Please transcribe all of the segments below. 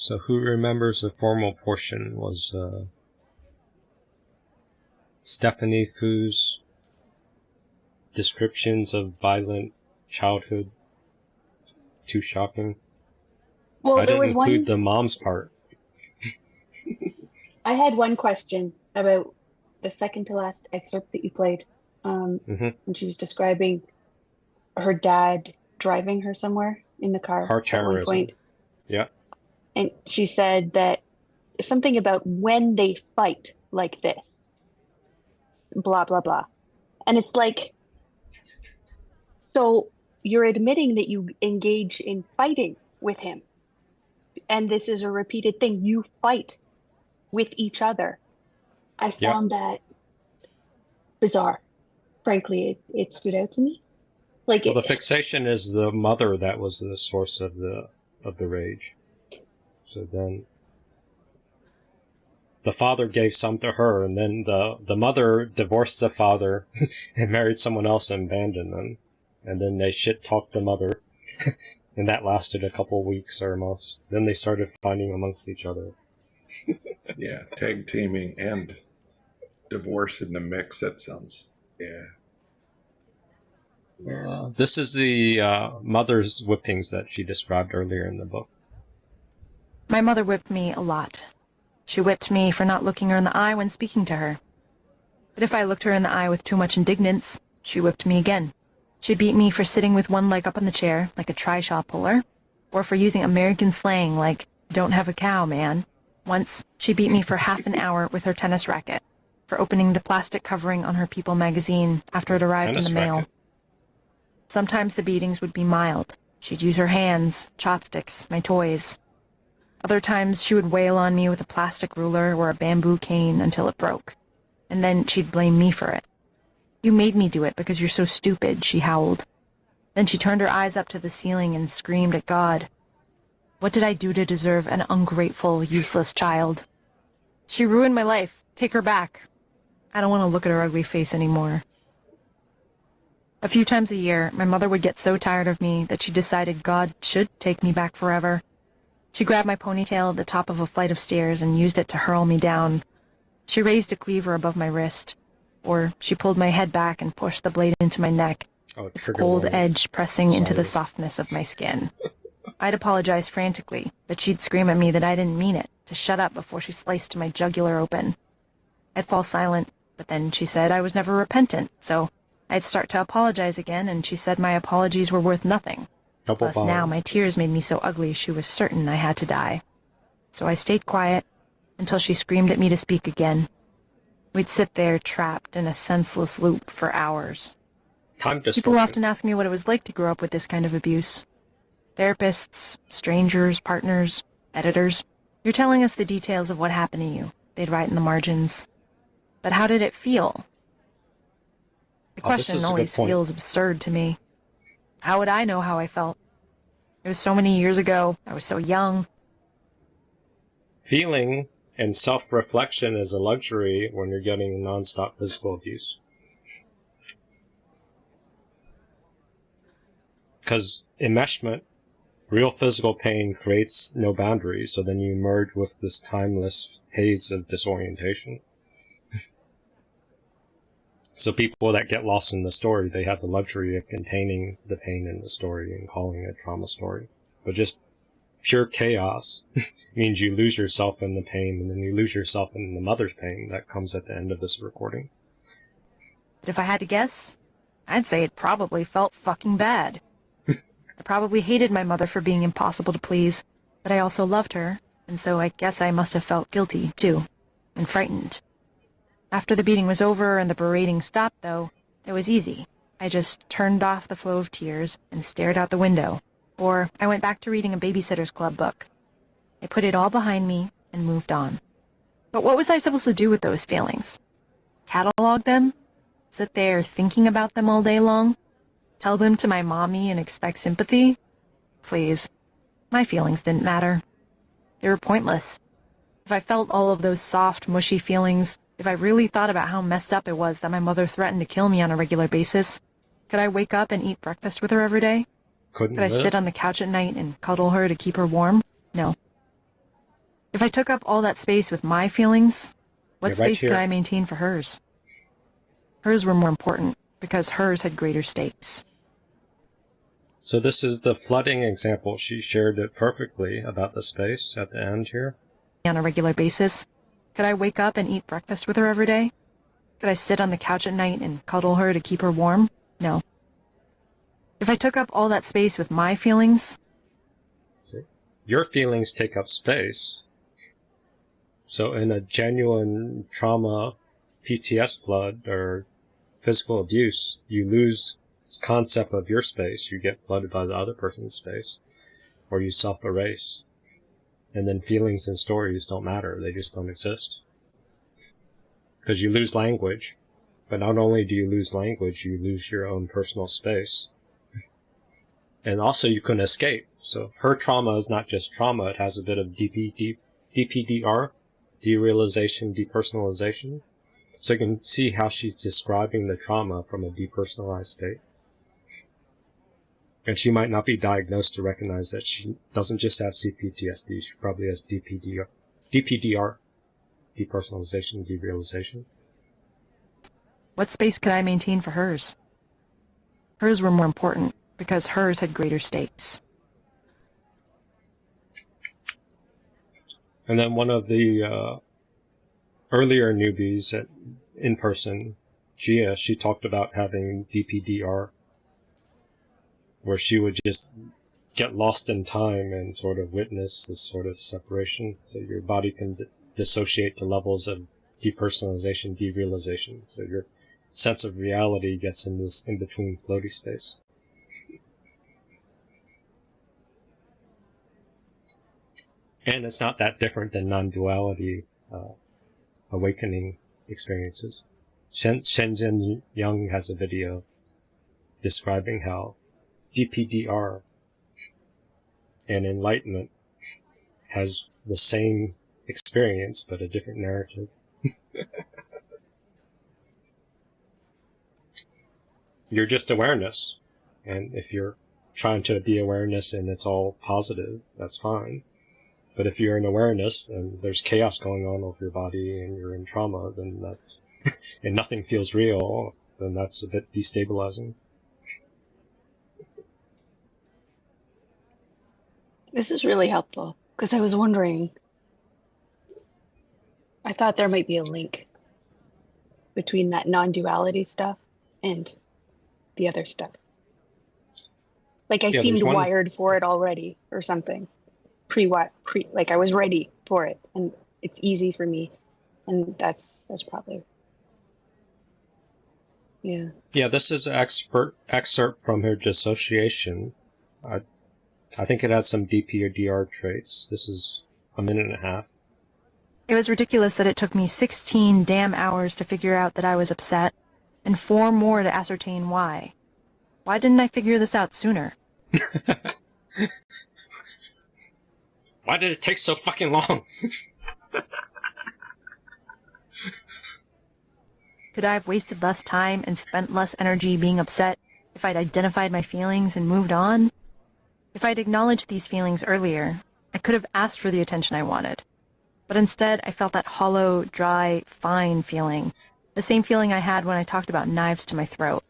So who remembers the formal portion was uh, Stephanie Foo's descriptions of violent childhood. Too shocking. Well, I didn't was include one. the mom's part. I had one question about the second to last excerpt that you played. Um, Mhm. when she was describing her dad driving her somewhere in the car Car terrorism. point, Yeah. And she said that something about when they fight like this, blah blah blah, and it's like, so you're admitting that you engage in fighting with him, and this is a repeated thing. You fight with each other. I Yeah. found that bizarre. Frankly, it, it stood out to me. Like Well, the fixation is the mother that was the source of the of the rage. So then, the father gave some to her, and then the the mother divorced the father and married someone else and abandoned them, and then they shit talked the mother, and that lasted a couple weeks or months. Then they started fighting amongst each other. Yeah, tag teaming and divorce in the mix. That sounds yeah. Uh, this is the uh, mother's whippings that she described earlier in the book. My mother whipped me a lot. She whipped me for not looking her in the eye when speaking to her. But if I looked her in the eye with too much indignance, she whipped me again. She beat me for sitting with one leg up on the chair, like a trishaw puller, or for using American slang like, don't have a cow, man. Once, she beat me for half an hour with her tennis racket, for opening the plastic covering on her People magazine after it arrived Tennis in the mail. racket. Sometimes the beatings would be mild. She'd use her hands, chopsticks, my toys. Other times she would wail on me with a plastic ruler or a bamboo cane until it broke. And then she'd blame me for it. You made me do it because you're so stupid, she howled. Then she turned her eyes up to the ceiling and screamed at God. What did I do to deserve an ungrateful, useless child? She ruined my life. Take her back. I don't want to look at her ugly face anymore. A few times a year, my mother would get so tired of me that she decided God should take me back forever. She grabbed my ponytail at the top of a flight of stairs and used it to hurl me down. She raised a cleaver above my wrist, or she pulled my head back and pushed the blade into my neck, Oh, its cold warning. edge pressing into the softness of my skin. I'd apologize frantically, but she'd scream at me that I didn't mean it, to shut up before she sliced my jugular open. I'd fall silent, but then she said I was never repentant, so I'd start to apologize again, and she said my apologies were worth nothing. Double Plus, now my tears made me so ugly she was certain I had to die. So I stayed quiet until she screamed at me to speak again. We'd sit there trapped in a senseless loop for hours. Time People often ask me what it was like to grow up with this kind of abuse. Therapists, strangers, partners, editors. You're telling us the details of what happened to you, they'd write in the margins. But how did it feel? The Oh, question always feels absurd to me. How would I know how I felt? It was so many years ago. I was so young. Feeling and self-reflection is a luxury when you're getting non-stop physical abuse. Because enmeshment, real physical pain creates no boundaries, so then you merge with this timeless haze of disorientation. So people that get lost in the story, they have the luxury of containing the pain in the story and calling it a trauma story. But just pure chaos means you lose yourself in the pain and then you lose yourself in the mother's pain that comes at the end of this recording. If I had to guess, I'd say it probably felt fucking bad. I probably hated my mother for being impossible to please, but I also loved her, and so I guess I must have felt guilty, too, and frightened. After the beating was over and the berating stopped, though, it was easy. I just turned off the flow of tears and stared out the window, or I went back to reading a Babysitter's Club book. I put it all behind me and moved on. But what was I supposed to do with those feelings? Catalog them? Sit there thinking about them all day long? Tell them to my mommy and expect sympathy? Please. My feelings didn't matter. They were pointless. If I felt all of those soft, mushy feelings, if I really thought about how messed up it was that my mother threatened to kill me on a regular basis, could I wake up and eat breakfast with her every day? Couldn't Could I sit on the couch at night and cuddle her to keep her warm? No. If I took up all that space with my feelings, what Yeah, right space could. I maintain for hers? Hers were more important because hers had greater stakes. So this is the flooding example. She shared it perfectly about the space at the end here. On a regular basis, could I wake up and eat breakfast with her every day? Could I sit on the couch at night and cuddle her to keep her warm? No. If I took up all that space with my feelings, Your feelings take up space. So in a genuine trauma, PTS flood or physical abuse, you lose concept of your space. You get flooded by the other person's space, or you self-erase. And then feelings and stories don't matter. They just don't exist. Because you lose language. But not only do you lose language, you lose your own personal space. And also you can escape. So her trauma is not just trauma, it has a bit of DPD, DPDR, derealization, depersonalization. So you can see how she's describing the trauma from a depersonalized state. And she might not be diagnosed to recognize that she doesn't just have CPTSD, she probably has DPDR, DPDR, depersonalization, derealization. what space could I maintain for hers? Hers were more important because hers had greater stakes. And then one of the uh, earlier newbies at, in person, Gia, she talked about having DPDR, where she would just get lost in time and sort of witness this sort of separation. So your body can dissociate to levels of depersonalization, derealization. So your sense of reality gets in this in between floaty space. And it's not that different than non-duality uh, awakening experiences. Shen, Shinzen Young has a video describing how DPDR and enlightenment has the same experience but a different narrative. you're just awareness. And if you're trying to be awareness and it's all positive, that's fine. But if you're in awareness and there's chaos going on with your body and you're in trauma, then that's, and nothing feels real, then that's a bit destabilizing. This is really helpful because I was wondering. I thought there might be a link between that non duality stuff and the other stuff. Like I Yeah, seemed one- wired for it already or something. Pre pre like I was ready for it and it's easy for me. And that's that's probably yeah. Yeah, this is an expert excerpt from her dissociation. I, I think it had some DP or DR traits. This is a minute and a half. It was ridiculous that it took me 16 damn hours to figure out that I was upset, and four more to ascertain why. Why didn't I figure this out sooner? Why did it take so fucking long? Could I have wasted less time and spent less energy being upset if I'd identified my feelings and moved on? If I'd acknowledged these feelings earlier, I could have asked for the attention I wanted. But instead, I felt that hollow, dry, fine feeling. The same feeling I had when I talked about knives to my throat.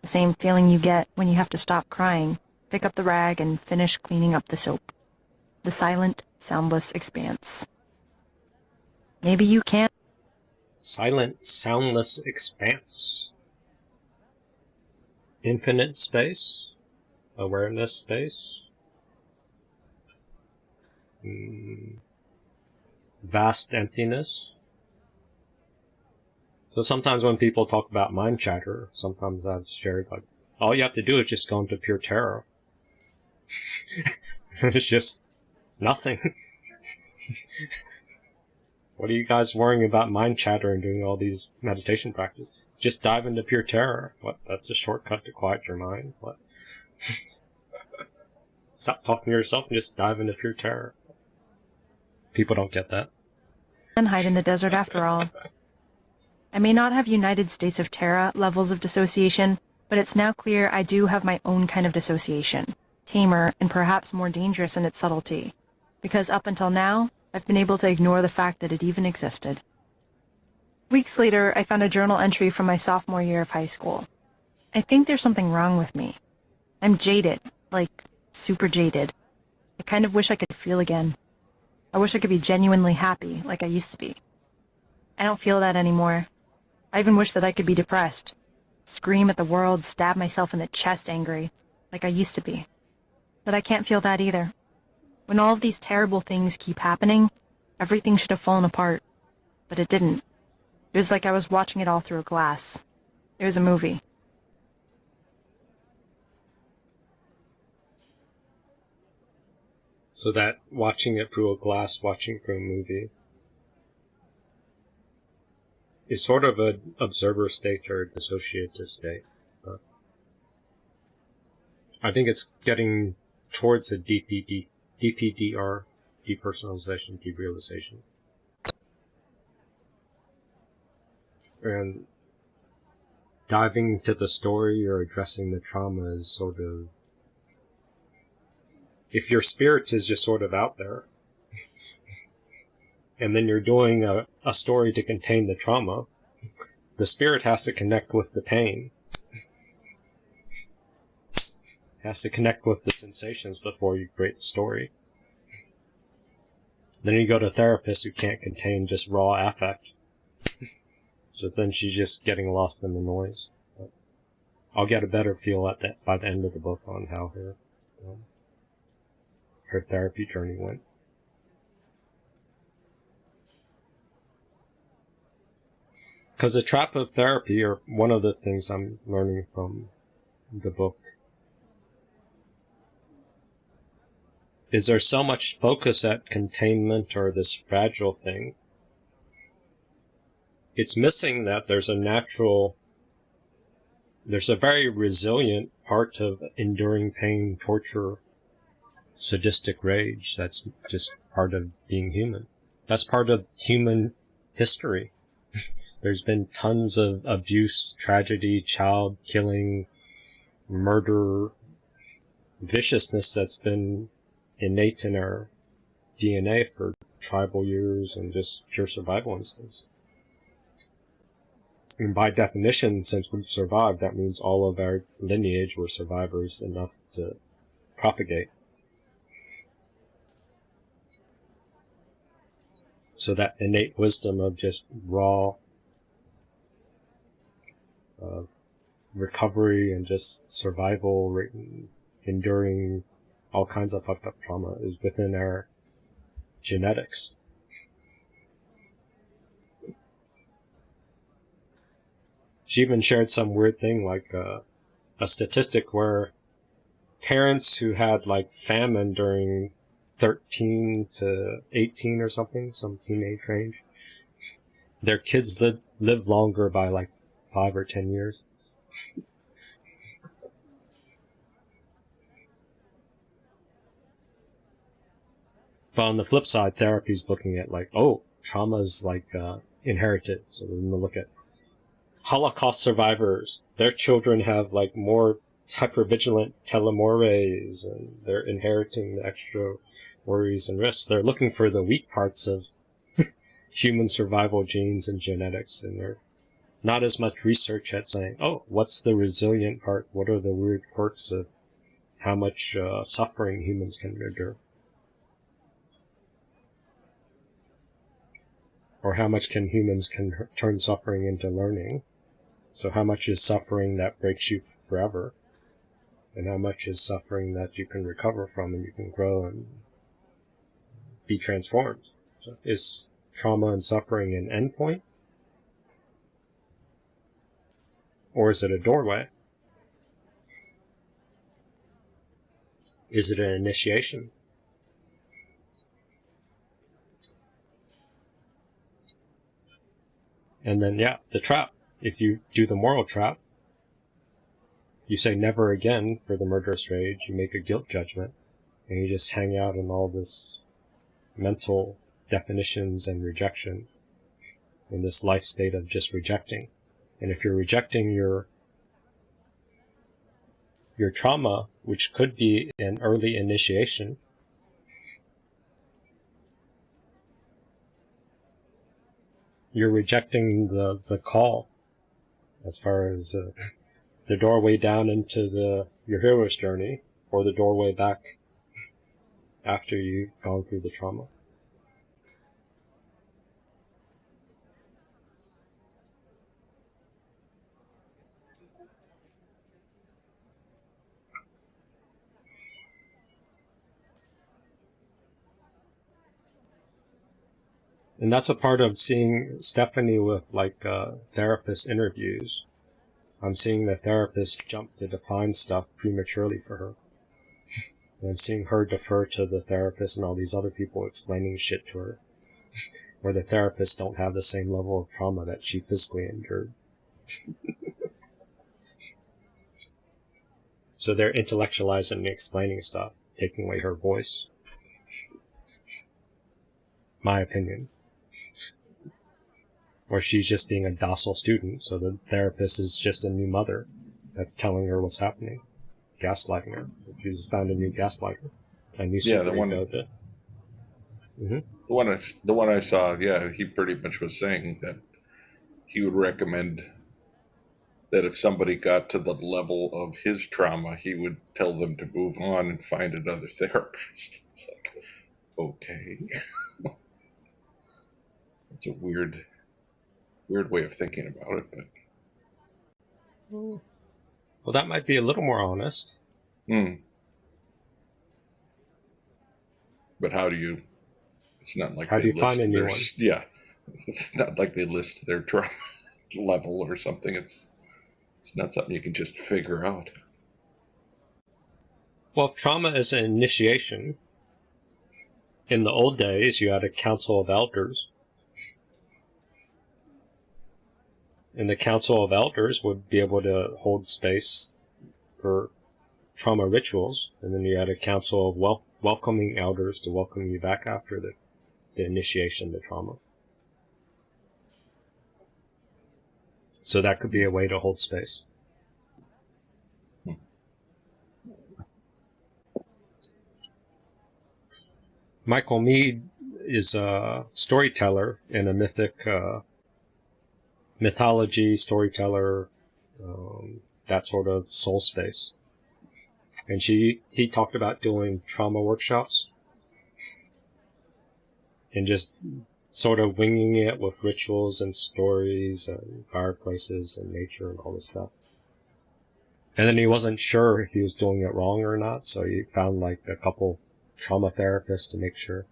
The same feeling you get when you have to stop crying, pick up the rag, and finish cleaning up the soap. The silent, soundless expanse. Maybe you can't. Silent, soundless expanse. Infinite space. Awareness space. Mm. Vast emptiness. So sometimes when people talk about mind chatter, sometimes I've shared like, all you have to do is just go into pure terror. it's just nothing. What are you guys worrying about mind chatter and doing all these meditation practices? Just dive into pure terror. What? That's a shortcut to quiet your mind. What? Stop talking to yourself and just dive into pure terror. People don't get that. and hide in the desert after all. I may not have United States of Tara levels of dissociation, but it's now clear I do have my own kind of dissociation, tamer and perhaps more dangerous in its subtlety. Because up until now, I've been able to ignore the fact that it even existed. Weeks later, I found a journal entry from my sophomore year of high school. I think there's something wrong with me. I'm jaded, like super jaded. I kind of wish I could feel again. I wish I could be genuinely happy, like I used to be. I don't feel that anymore. I even wish that I could be depressed. Scream at the world, stab myself in the chest angry, like I used to be. But I can't feel that either. When all of these terrible things keep happening, everything should have fallen apart. But it didn't. It was like I was watching it all through a glass. It was a movie. So that watching it through a glass, watching through a movie, is sort of an observer state or a dissociative state. But I think it's getting towards the DPD, DPDR, depersonalization, derealization. And diving into the story or addressing the trauma is sort of if your spirit is just sort of out there and then you're doing a, a story to contain the trauma the spirit has to connect with the pain. Has to connect with the sensations before you create the story. Then you go to therapists who can't contain just raw affect. So then she's just getting lost in the noise. But i'll get a better feel at that by the end of the book on how her um, her therapy journey went. Because the trap of therapy, or one of the things I'm learning from the book, is there so much focus at containment or this fragile thing. It's missing that there's a natural, there's a very resilient part of enduring pain, torture, sadistic rage. That's just part of being human. That's part of human history. There's been tons of abuse, tragedy, child killing, murder, viciousness that's been innate in our DNA for tribal years and just pure survival instincts. And by definition, since we've survived, that means all of our lineage were survivors enough to propagate. So that innate wisdom of just raw uh, recovery and just survival, enduring all kinds of fucked up trauma is within our genetics. She even shared some weird thing like uh, a statistic where parents who had like famine during 13 to 18 or something, some teenage range. Their kids live, live longer by like five or 10 years. But on the flip side, therapy's looking at like, oh, trauma's like uh, inherited. So we're going to look at Holocaust survivors. Their children have like more hypervigilant telomerase and they're inheriting the extra worries and risks. They're looking for the weak parts of human survival genes and genetics and they're not as much research at saying, oh, what's the resilient part? What are the weird quirks of how much uh, suffering humans can endure? Or how much can humans can turn suffering into learning? So how much is suffering that breaks you forever? And how much is suffering that you can recover from and you can grow and be transformed. So is trauma and suffering an endpoint? Or is it a doorway? Is it an initiation? And then, yeah, the trap. If you do the moral trap, you say never again for the murderous rage, you make a guilt judgment, and you just hang out in all this mental definitions and rejection in this life state of just rejecting. And if you're rejecting your your trauma, which could be an early initiation, you're rejecting the the call as far as uh, the doorway down into the your hero's journey or the doorway back after you've gone through the trauma. And that's a part of seeing Stephanie with like uh, therapist interviews. I'm seeing the therapist jump to define stuff prematurely for her. I'm seeing her defer to the therapist and all these other people explaining shit to her. Where the therapists don't have the same level of trauma that she physically endured. so they're intellectualizing and explaining stuff, taking away her voice. My opinion or she's just being a docile student, so the therapist is just a new mother that's telling her what's happening, gaslighting her. She's found a new gaslighter, a new Yeah, the one- of it. hmm The one I, the one I saw, yeah, he pretty much was saying that he would recommend that if somebody got to the level of his trauma, he would tell them to move on and find another therapist. It's like, okay, it's a weird, weird way of thinking about it, but Well, that might be a little more honest. hmm. But how do you? It's not like How do they you find list a new their one? Yeah, it's not like they list their trauma level or something. It's it's not something you can just figure out. Well, if trauma is an initiation, in the old days, you had a council of elders. And the council of elders would be able to hold space for trauma rituals. And then you had a council of wel- welcoming elders to welcome you back after the, the initiation of the trauma. So that could be a way to hold space. Michael Meade is a storyteller and a mythic uh, mythology storyteller, um, that sort of soul space. And she he talked about doing trauma workshops and just sort of winging it with rituals and stories and fireplaces and nature and all this stuff. And then he wasn't sure if he was doing it wrong or not, so he found like a couple trauma therapists to make sure.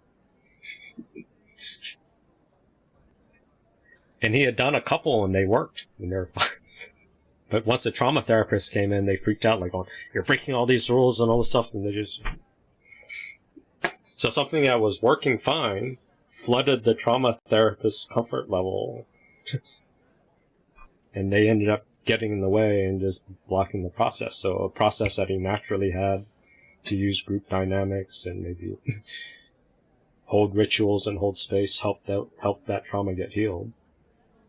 And he had done a couple and they worked and they're. But once the trauma therapist came in, they freaked out like, "Oh, you're breaking all these rules and all this stuff," and they just. So something that was working fine flooded the trauma therapist's comfort level, and they ended up getting in the way and just blocking the process. So a process that he naturally had to use group dynamics and maybe hold rituals and hold space help that help that trauma get healed.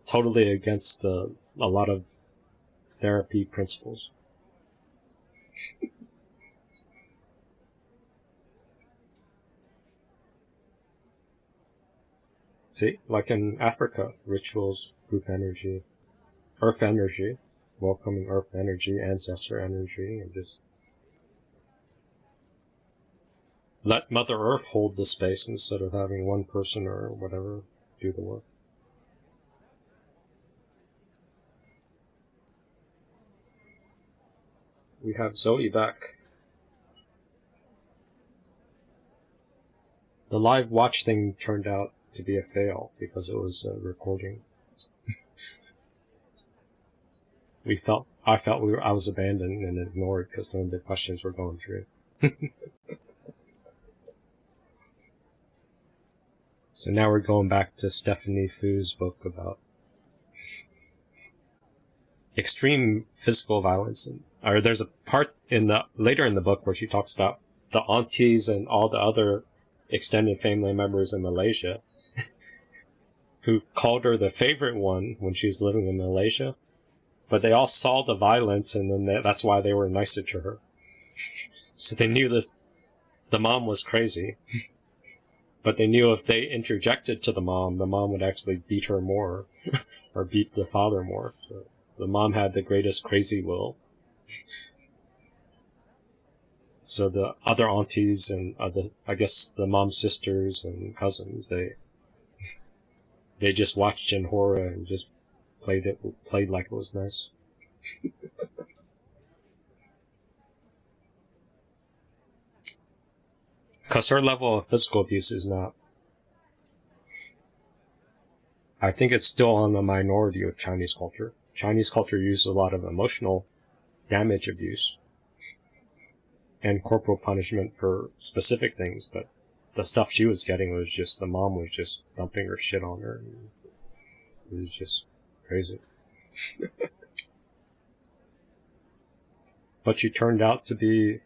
Totally against uh, a lot of therapy principles. See, like in Africa, rituals, group energy, earth energy, welcoming earth energy, ancestor energy, and just let Mother Earth hold the space instead of having one person or whatever do the work. We have Zoe back. The live watch thing turned out to be a fail because it was a recording. we felt, I felt we were, I was abandoned and ignored because none of the questions were going through. so now we're going back to Stephanie Foo's book about extreme physical violence and or there's a part in the later in the book where she talks about the aunties and all the other extended family members in Malaysia who called her the favorite one when she was living in Malaysia, but they all saw the violence and then they, that's why they were nicer to her. so they knew this, the mom was crazy. but they knew if they interjected to the mom, the mom would actually beat her more, or beat the father more. So the mom had the greatest crazy will. So the other aunties and uh, other, I guess the mom's sisters and cousins, they they just watched in horror and just played it, played like it was nice. Because her level of physical abuse is not. I think it's still on the minority of Chinese culture. Chinese culture uses a lot of emotional damage abuse and corporal punishment for specific things, but the stuff she was getting was just the mom was just dumping her shit on her. It was just crazy. but she turned out to be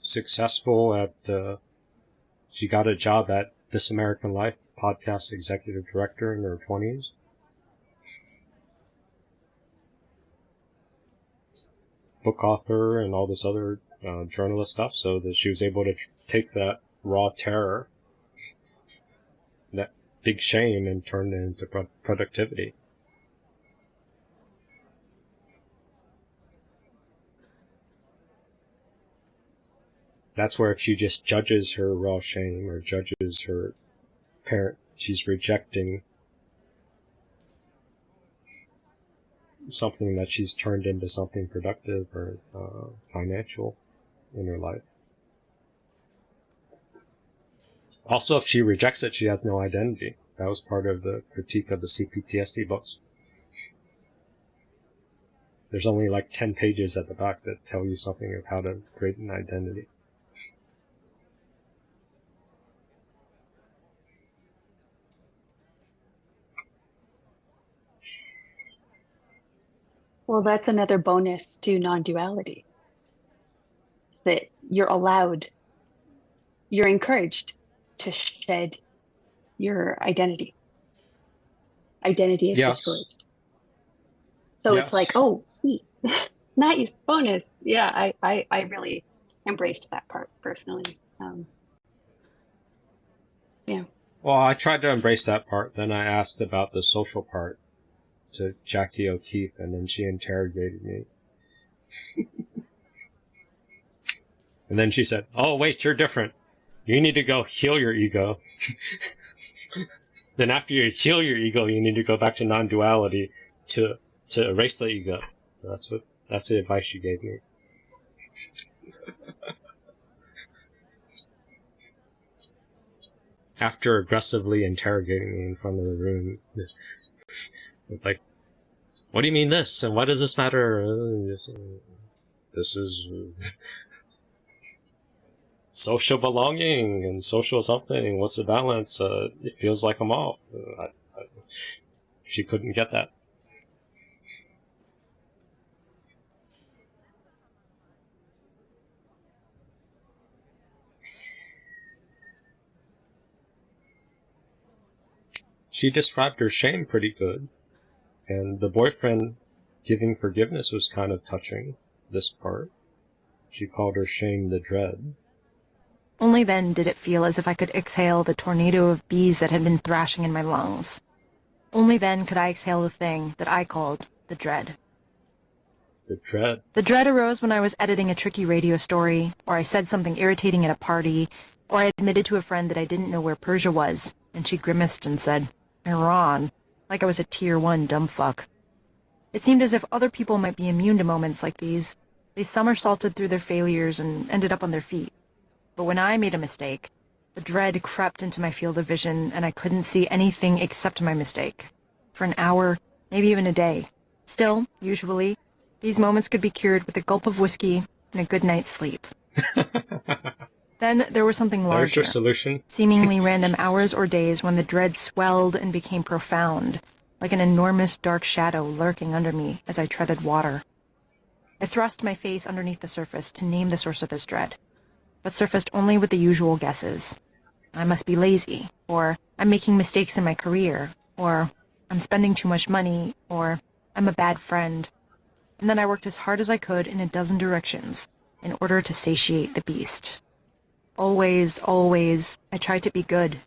successful at uh, she got a job at This American Life podcast executive director in her 20s. Book author and all this other uh, journalist stuff, so that she was able to tr- take that raw terror, that big shame, and turn it into pro- productivity. That's where if she just judges her raw shame or judges her parent, she's rejecting something that she's turned into something productive or uh, financial in her life. Also, if she rejects it, she has no identity. That was part of the critique of the CPTSD books. There's only like 10 pages at the back that tell you something of how to create an identity. Well, that's another bonus to non duality. That you're allowed, you're encouraged to shed your identity. Identity is Yes. discouraged. So it's like, oh, sweet. nice bonus. Yeah, I, I, I really embraced that part personally. Um, yeah. Well, I tried to embrace that part. Then I asked about the social part to Jackie O'Keeffe, and then she interrogated me. and then she said, "Oh, wait, you're different. You need to go heal your ego." then after you heal your ego, you need to go back to non-duality to to erase the ego. So that's what that's the advice she gave me. After aggressively interrogating me in front of the room, it's like, what do you mean this? And why does this matter? This, is social belonging and social something. What's the balance? Uh, it feels like I'm off. Uh, I, I, she couldn't get that. She described her shame pretty good. And the boyfriend giving forgiveness was kind of touching, this part. She called her shame the dread. Only then did it feel as if I could exhale the tornado of bees that had been thrashing in my lungs. Only then could I exhale the thing that I called the dread. The dread. The dread arose when I was editing a tricky radio story, or I said something irritating at a party, or I admitted to a friend that I didn't know where Persia was, and she grimaced and said, Iran, like I was a tier one dumb fuck. It seemed as if other people might be immune to moments like these. They somersaulted through their failures and ended up on their feet. But when I made a mistake, the dread crept into my field of vision and I couldn't see anything except my mistake. For an hour, maybe even a day. Still, usually, these moments could be cured with a gulp of whiskey and a good night's sleep. then there was something There's larger your solution. seemingly random hours or days when the dread swelled and became profound, like an enormous dark shadow lurking under me as I treaded water. I thrust my face underneath the surface to name the source of this dread, but surfaced only with the usual guesses. I must be lazy, or I'm making mistakes in my career, or I'm spending too much money, or I'm a bad friend. And then I worked as hard as I could in a dozen directions in order to satiate the beast. Always, always, I tried to be good,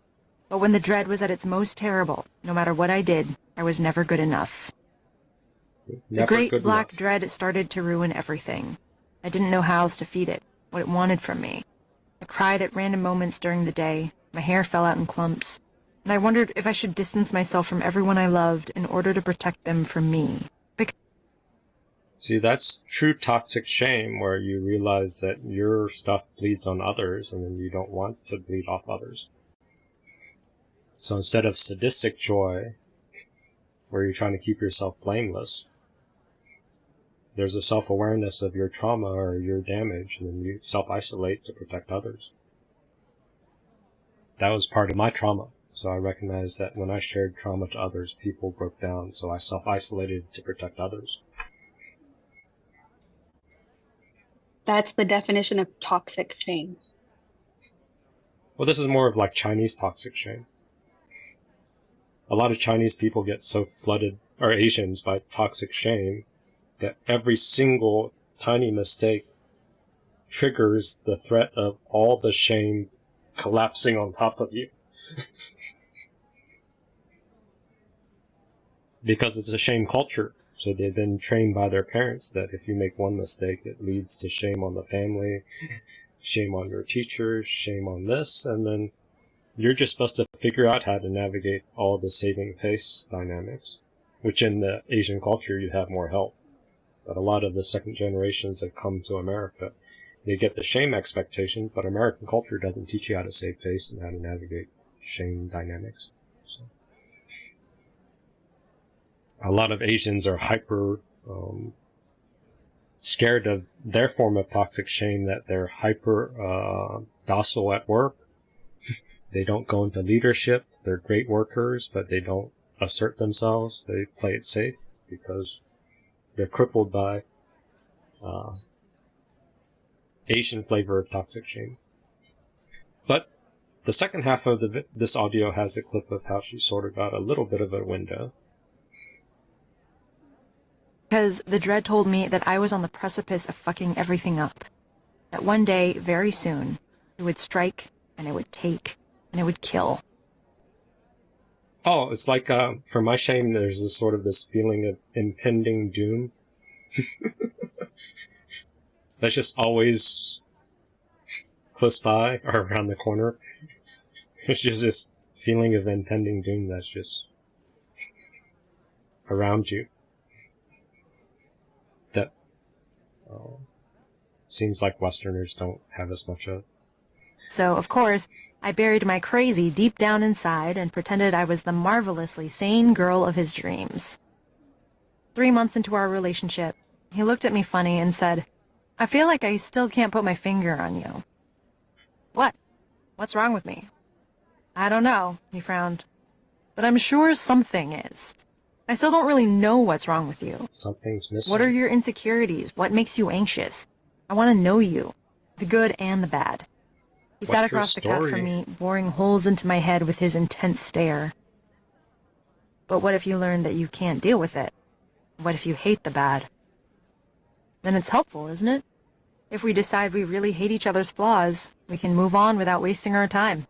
But when the dread was at its most terrible, no matter what I did, I was never good enough. The great black enough. dread started to ruin everything. I didn't know how else to feed it, what it wanted from me. I cried at random moments during the day, my hair fell out in clumps, and I wondered if I should distance myself from everyone I loved in order to protect them from me. See, that's true toxic shame where you realize that your stuff bleeds on others and then you don't want to bleed off others. So instead of sadistic joy, where you're trying to keep yourself blameless, there's a self awareness of your trauma or your damage, and then you self isolate to protect others. That was part of my trauma. So I recognized that when I shared trauma to others, people broke down, so I self isolated to protect others. That's the definition of toxic shame. Well, this is more of like Chinese toxic shame. A lot of Chinese people get so flooded, or Asians, by toxic shame that every single tiny mistake triggers the threat of all the shame collapsing on top of you. because it's a shame culture. So they've been trained by their parents that if you make one mistake, it leads to shame on the family, shame on your teachers, shame on this, and then you're just supposed to figure out how to navigate all the saving face dynamics, which in the Asian culture you have more help. But a lot of the second generations that come to America, they get the shame expectation, but American culture doesn't teach you how to save face and how to navigate shame dynamics. So a lot of Asians are hyper um, scared of their form of toxic shame that they're hyper uh, docile at work. they don't go into leadership. They're great workers, but they don't assert themselves. They play it safe because they're crippled by uh, Asian flavor of toxic shame. But the second half of the, this audio has a clip of how she sort of got a little bit of a window. Because the dread told me that I was on the precipice of fucking everything up. That one day, very soon, it would strike, and it would take, and it would kill. Oh, it's like uh, for my shame, there's this sort of this feeling of impending doom. That's just always close by or around the corner. It's just this feeling of impending doom that's just around you. That uh, seems like Westerners don't have as much of. So, of course, I buried my crazy deep down inside and pretended I was the marvelously sane girl of his dreams. Three months into our relationship, he looked at me funny and said, I feel like I still can't put my finger on you. What? What's wrong with me? I don't know, he frowned. But I'm sure something is. I still don't really know what's wrong with you. Something's missing. What are your insecurities? What makes you anxious? I want to know you, the good and the bad. He sat What's your across the couch from me, boring holes into my head with his intense stare. But what if you learn that you can't deal with it? What if you hate the bad? Then it's helpful, isn't it? If we decide we really hate each other's flaws, we can move on without wasting our time.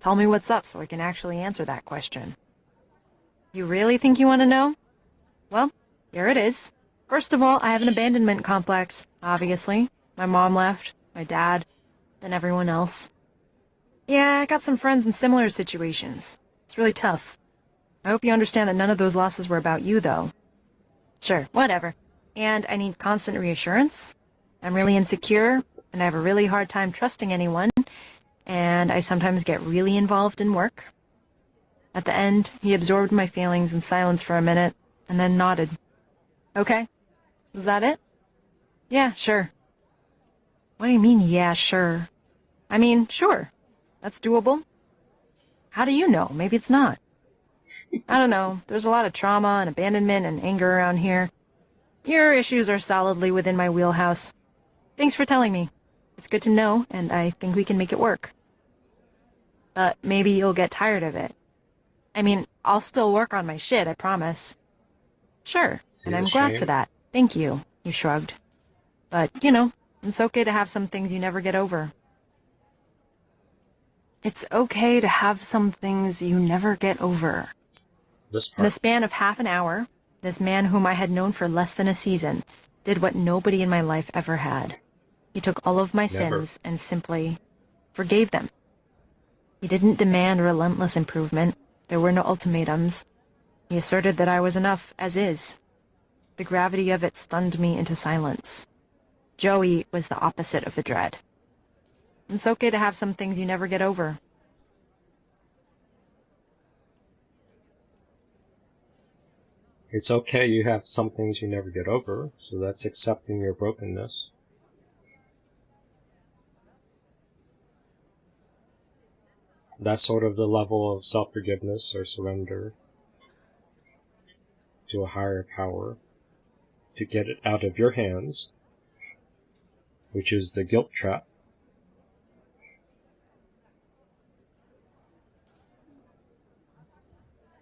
Tell me what's up so I can actually answer that question. You really think you want to know? Well, here it is. First of all, I have an abandonment complex, obviously. My mom left, my dad, then everyone else. Yeah, I got some friends in similar situations. It's really tough. I hope you understand that none of those losses were about you, though. Sure, whatever. And I need constant reassurance. I'm really insecure, and I have a really hard time trusting anyone, and I sometimes get really involved in work. At the end, he absorbed my feelings in silence for a minute, and then nodded. Okay. Is that it? Yeah, sure. What do you mean, yeah, sure? I mean, sure. That's doable. How do you know? Maybe it's not. I don't know. There's a lot of trauma and abandonment and anger around here. Your issues are solidly within my wheelhouse. Thanks for telling me. It's good to know, and I think we can make it work. But maybe you'll get tired of it. I mean, I'll still work on my shit, I promise. Sure, See and I'm glad shame? for that. Thank you, he shrugged. But, you know, it's okay to have some things you never get over. It's okay to have some things you never get over. This In the span of half an hour, this man whom I had known for less than a season did what nobody in my life ever had. He took all of my Never. sins and simply forgave them. He didn't demand relentless improvement. There were no ultimatums. He asserted that I was enough as is. The gravity of it stunned me into silence. Joey was the opposite of the dread. It's okay to have some things you never get over. It's okay you have some things you never get over, so that's accepting your brokenness. That's sort of the level of self forgiveness or surrender to a higher power to get it out of your hands, which is the guilt trap.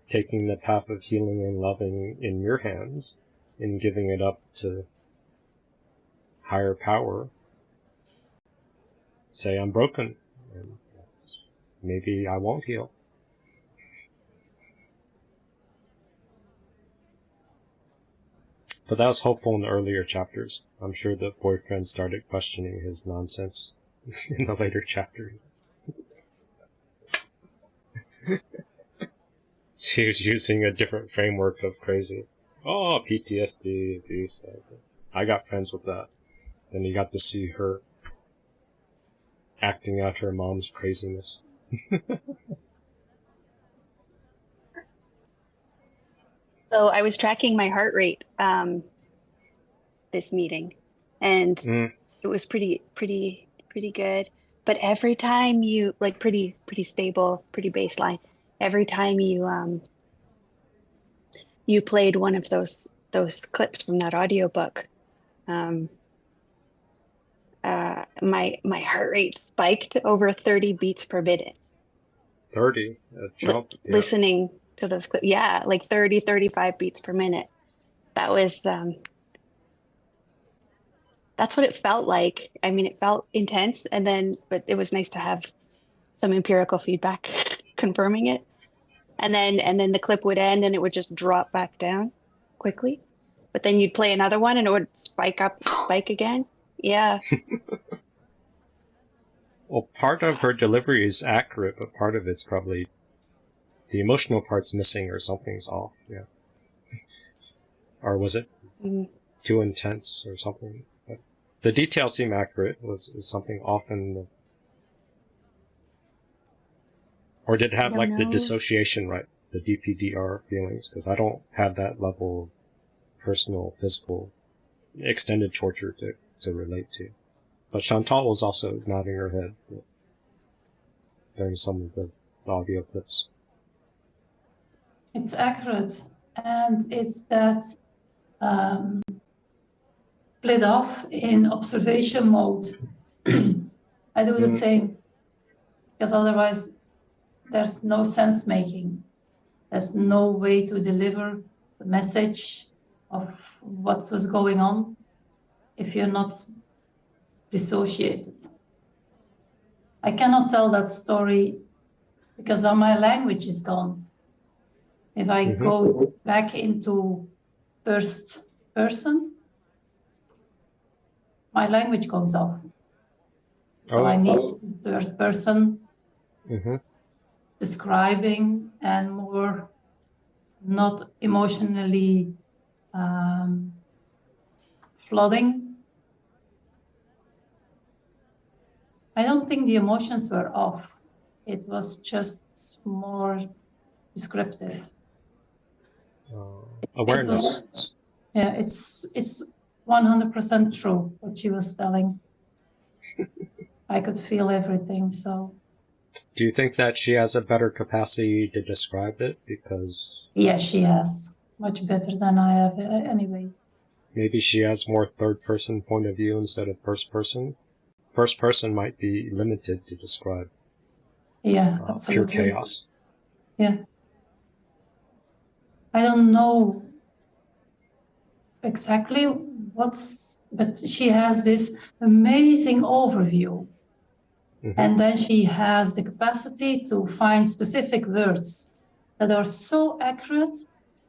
taking the path of healing and loving in your hands and giving it up to higher power. Say, I'm broken. Maybe I won't heal. But that was hopeful in the earlier chapters. I'm sure the boyfriend started questioning his nonsense in the later chapters. She was using a different framework of crazy. Oh, PTSD, abuse. Uh, I got friends with that. And you got to see her acting out her mom's craziness. So I was tracking my heart rate um, this meeting, and Mm. it was pretty, pretty, pretty good. But every time you like pretty, pretty stable, pretty baseline. Every time you um, you played one of those those clips from that audiobook, um, uh, my my heart rate spiked over 30 beats per minute. 30. A jump. yeah. listening to those clips. Yeah, like 30, 35 beats per minute. That was um that's what it felt like. I mean, it felt intense and then but it was nice to have some empirical feedback confirming it. And then and then the clip would end and it would just drop back down quickly. But then you'd play another one and it would spike up, spike again. Yeah. Well, part of her delivery is accurate, but part of it's probably the emotional part's missing or something's off. Yeah. Or was it Mhm. too intense or something? But the details seem accurate. Was is something off in the or did it have like the dissociation, right? The DPDR feelings, because I don't have that level of personal, physical, extended torture to, to relate to. But Chantal was also nodding her head during some of the audio clips. It's accurate, and it's that um, split off in observation mode. I do the Mm. same because otherwise there's no sense making. There's no way to deliver the message of what was going on if you're not dissociated. I cannot tell that story because now my language is gone. If I Mhm. go back into first person, my language goes off. So I need the third person hmm describing and more not emotionally um, flooding. I don't think the emotions were off. It was just more descriptive. uh, It awareness. was, yeah, it's it's 100% true what she was telling. I could feel everything, so Do you think that she has a better capacity to describe it because yes, she has much better than I have uh, anyway. maybe she has more third person point of view instead of first person? First person might be limited to describe Yeah, uh, pure chaos. Yeah. I don't know exactly what's, but she has this amazing overview Mhm. And then she has the capacity to find specific words that are so accurate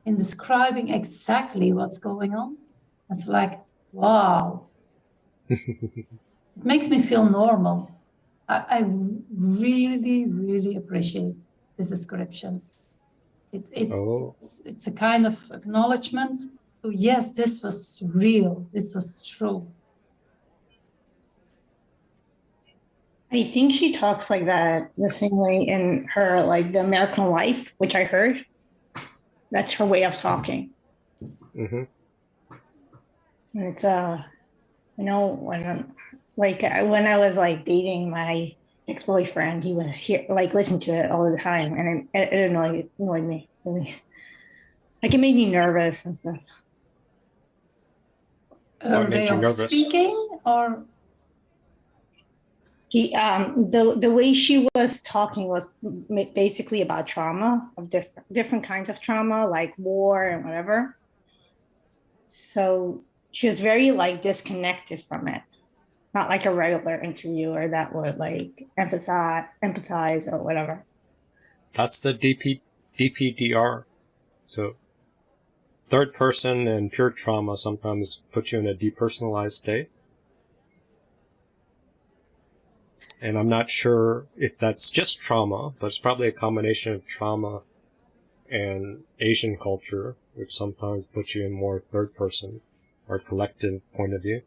in describing exactly what's going on. It's like, wow. it makes me feel normal. I, I really, really appreciate these descriptions. It, it, Oh. it's, it's a kind of acknowledgement to, yes, this was real, this was true. I think she talks like that the same way in her like the American Life, which I heard. That's her way of talking. hmm And it's uh, you know, when like when I was like dating my ex boyfriend, he would hear like listen to it all the time, and it, it annoyed annoyed me. Really. Like it made me nervous and stuff. Her What way of nervous? speaking or He um the the way she was talking was basically about trauma of different different kinds of trauma like war and whatever. So she was very like disconnected from it, not like a regular interviewer that would like emphasize empathize or whatever. That's the DP, DPDR. So, third person and pure trauma sometimes put you in a depersonalized state. And I'm not sure if that's just trauma, but it's probably a combination of trauma and Asian culture, which sometimes puts you in more third person or collective point of view.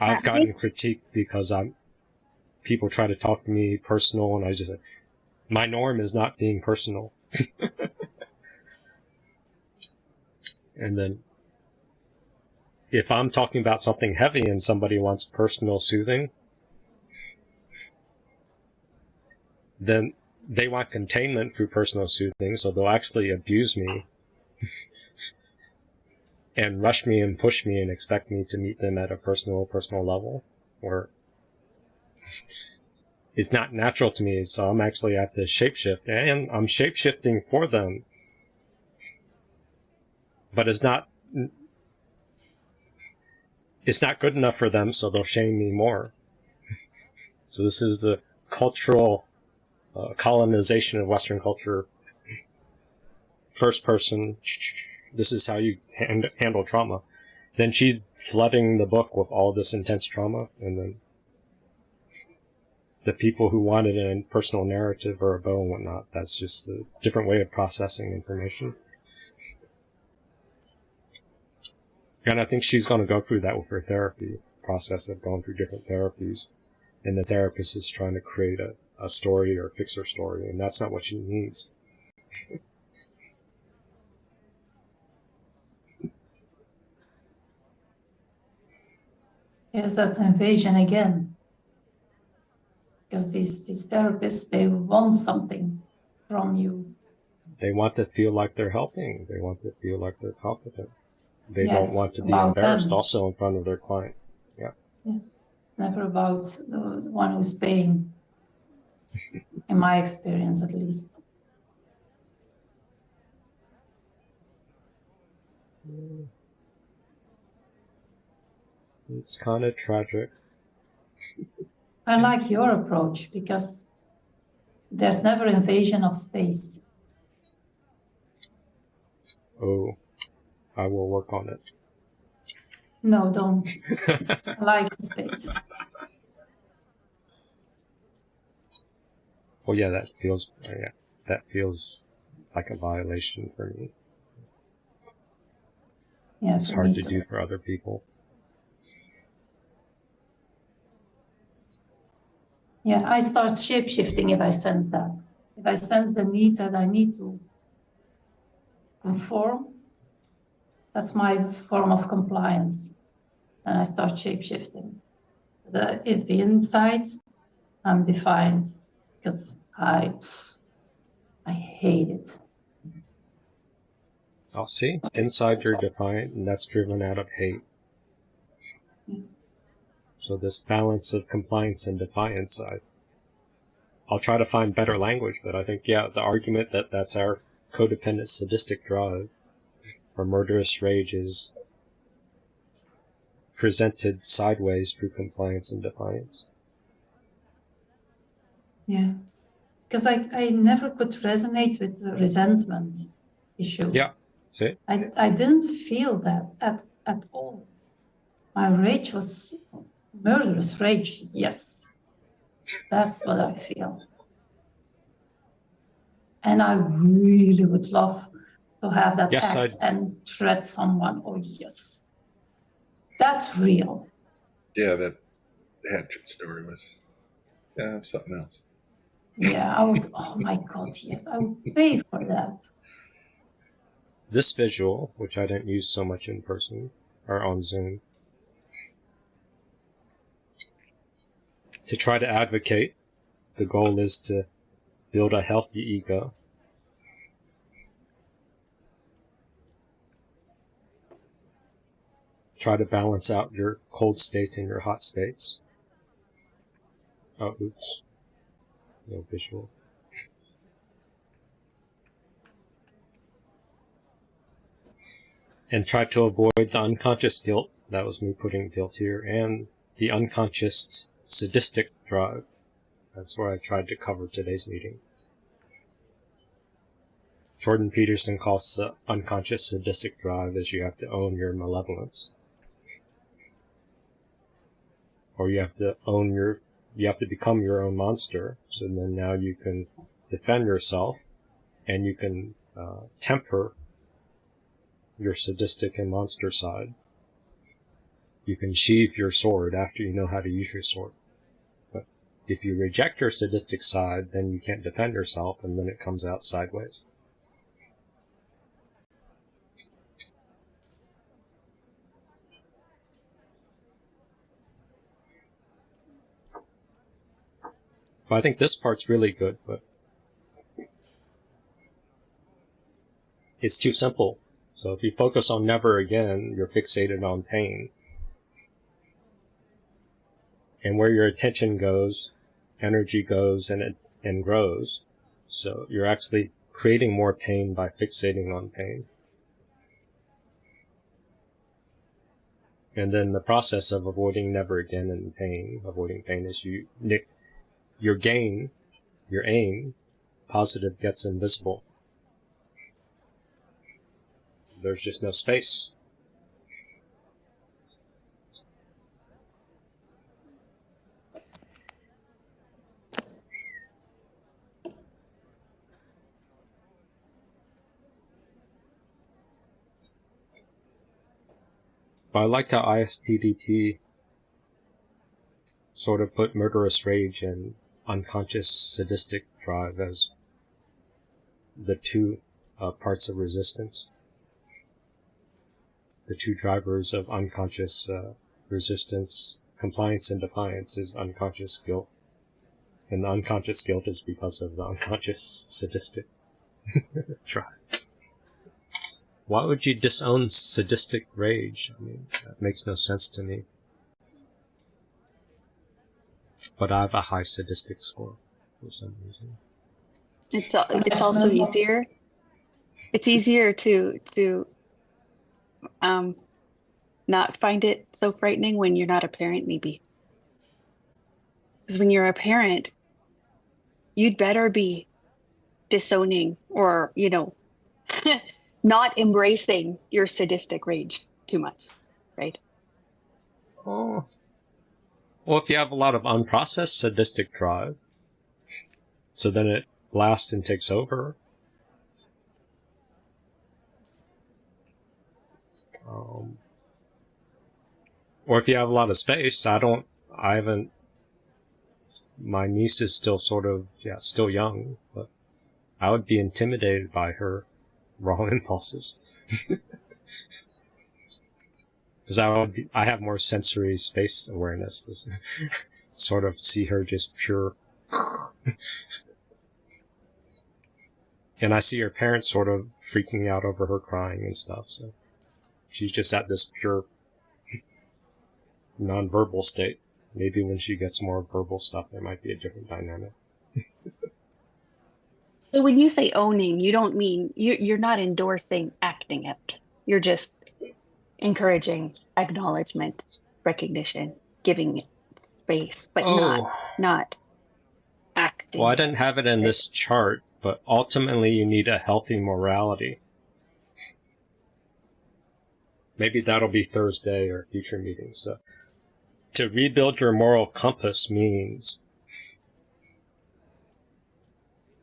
I've gotten critiqued because I'm people try to talk to me personal and I just my norm is not being personal. and then if I'm talking about something heavy and somebody wants personal soothing, then they want containment through personal soothing, so they'll actually abuse me and rush me and push me and expect me to meet them at a personal, personal level, or it's not natural to me, so I'm actually at the shapeshift, and I'm shapeshifting for them. But it's not it's not good enough for them, so they'll shame me more. so this is the cultural uh, colonization of Western culture. First person, this is how you hand, handle trauma. Then she's flooding the book with all this intense trauma, and then the people who wanted a personal narrative or a bow and whatnot, that's just a different way of processing information. And I think she's going to go through that with her therapy process of going through different therapies. And the therapist is trying to create a, a story or fix her story, and that's not what she needs. Yes, that's invasion again. Because these, these therapists, they want something from you. They want to feel like they're helping. They want to feel like they're competent. They Yes, don't want to be embarrassed them. also in front of their client. Yeah. Never about the, the one who's paying. In my experience, at least. Mm. It's kind of tragic. I like your approach because there's never invasion of space. Oh, I will work on it. No, don't. I like space. Well, yeah, that feels uh, yeah, that feels like a violation for me. Yeah, It's hard me to too. do for other people. Yeah, I start shape shifting if I sense that. If I sense the need that I need to conform, that's my form of compliance. And I start shape shifting. The, if the inside, I'm defined because I, I hate it. I'll see. Inside you're defiant, and that's driven out of hate. So this balance of compliance and defiance, I, I'll try to find better language, but I think, yeah, the argument that that's our codependent sadistic drive or murderous rage is presented sideways through compliance and defiance. Yeah. Because I, I never could resonate with the resentment issue. Yeah. See? I, I didn't feel that at, at all. My rage was murderous rage, yes. That's what I feel. And I really would love to have that Yes, axe I- and shred someone. Oh, yes. That's real. Yeah, that hatchet story was yeah something else. Yeah, I would, oh my God, yes, I would pay for that. This visual, which I didn't use so much in person or on Zoom, to try to advocate, the goal is to build a healthy ego. Try to balance out your cold state and your hot states. Oh, oops. No visual. and try to avoid the unconscious guilt. That was me putting guilt here, and the unconscious sadistic drive. That's where I tried to cover today's meeting. Jordan Peterson calls the unconscious sadistic drive as you have to own your malevolence. Or you have to own your, you have to become your own monster, so then now you can defend yourself, and you can uh, temper your sadistic and monster side. You can sheath your sword after you know how to use your sword. If you reject your sadistic side, then you can't defend yourself, and then it comes out sideways. I think this part's really good, but it's too simple. So if you focus on never again, you're fixated on pain. And where your attention goes, energy goes and it and grows. So you're actually creating more pain by fixating on pain. And then the process of avoiding never again and pain, avoiding pain is you nick your gain, your aim, positive gets invisible. There's just no space. But I liked how ISTDP sort of put murderous rage and unconscious sadistic drive as the two uh, parts of resistance the two drivers of unconscious uh, resistance, compliance and defiance is unconscious guilt. And the unconscious guilt is because of the unconscious sadistic drive. Why would you disown sadistic rage? I mean, that makes no sense to me. But I have a high sadistic score for some reason. It's it's also easier. It's easier to to um not find it so frightening when you're not a parent, maybe. Because when you're a parent, you'd better be disowning or you know not embracing your sadistic rage too much, right? Oh. Well, if you have a lot of unprocessed sadistic drive, so then it blasts and takes over. Um, or if you have a lot of space, I don't, I haven't, my niece is still sort of, yeah, still young, but I would be intimidated by her raw impulses. because I would be, I have more sensory space awareness to sort of see her just pure. and I see her parents sort of freaking out over her crying and stuff. So she's just at this pure nonverbal state. Maybe when she gets more verbal stuff, there might be a different dynamic. So when you say owning, you don't mean you you're not endorsing acting it. You're just encouraging acknowledgement recognition, giving it space, but oh, not not acting. well, I didn't have it in this chart, but ultimately you need a healthy morality. Maybe that'll be Thursday or future meetings. So, to rebuild your moral compass means